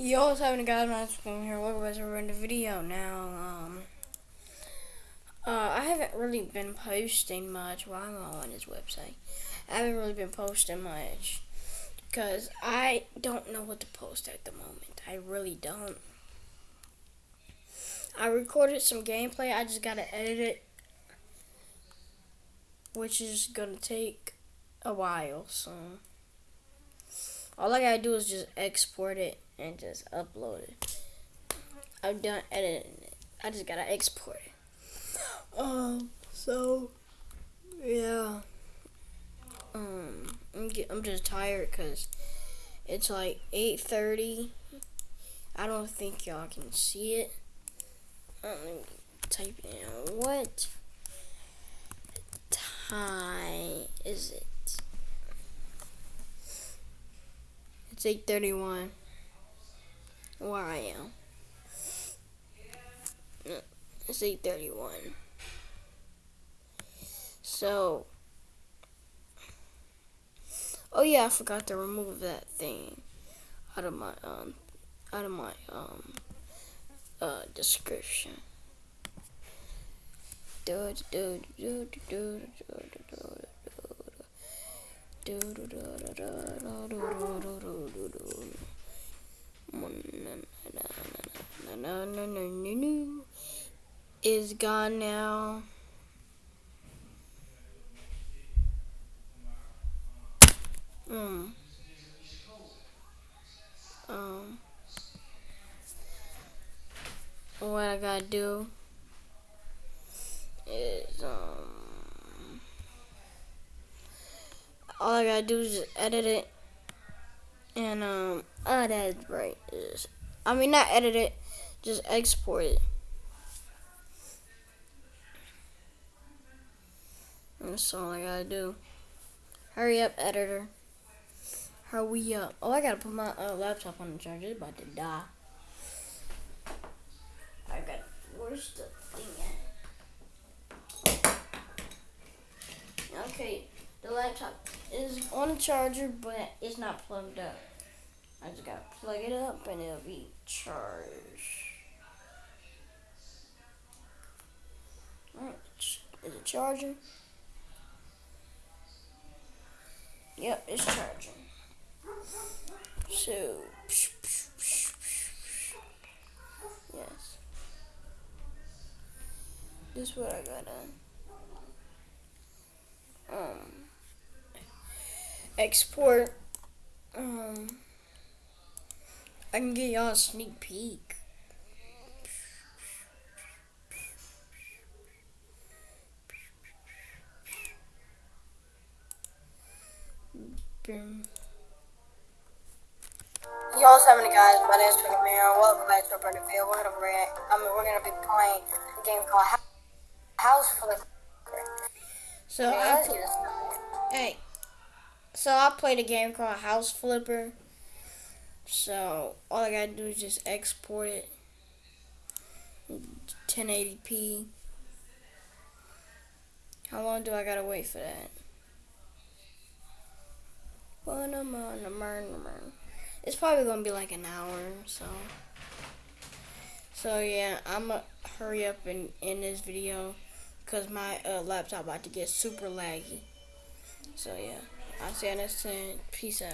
Yo, what's happening guys? My name's here. Welcome back to the video. Now, um, uh, I haven't really been posting much while I'm on this website. I haven't really been posting much because I don't know what to post at the moment. I really don't. I recorded some gameplay. I just gotta edit it, which is gonna take a while. So all I gotta do is just export it and just upload it. I'm done editing it. I just gotta export it. Um, so yeah. Um, I'm get, I'm just tired because it's like 8:30. I don't think y'all can see it. Um, type in what time is it? It's 8:31 where I am. It's 8:31. So, oh yeah, I forgot to remove that thing out of my um out of my um uh description. Is gone now. Um. Um. What I gotta do is um. All I gotta do is edit it and um, oh, that's right. Just, I mean, not edit it, just export it. That's all I gotta do. Hurry up, editor. Hurry up. Oh, I gotta put my uh, laptop on the charger. It's about to die. I got. Where's the thing at? Okay, the laptop is on the charger, but it's not plugged up. I just gotta plug it up and it'll be charged. Alright, is it charging? Yep, it's charging. So, yes. This is what I gotta, um, export, um, I can get y'all a sneak peek. Boom. Yo, what's happening, guys? My name is Pick Man. Welcome back to a brand new video. We're gonna react. I mean, we're gonna be playing a game called House Flipper. So I hey, so I played a game called House Flipper. So all I gotta do is just export it 1080p. How long do I gotta wait for that? It's probably gonna be like an hour, so. So yeah, I'm gonna hurry up and end this video because my uh, laptop about to get super laggy. So yeah, I'll see you next time. Peace out.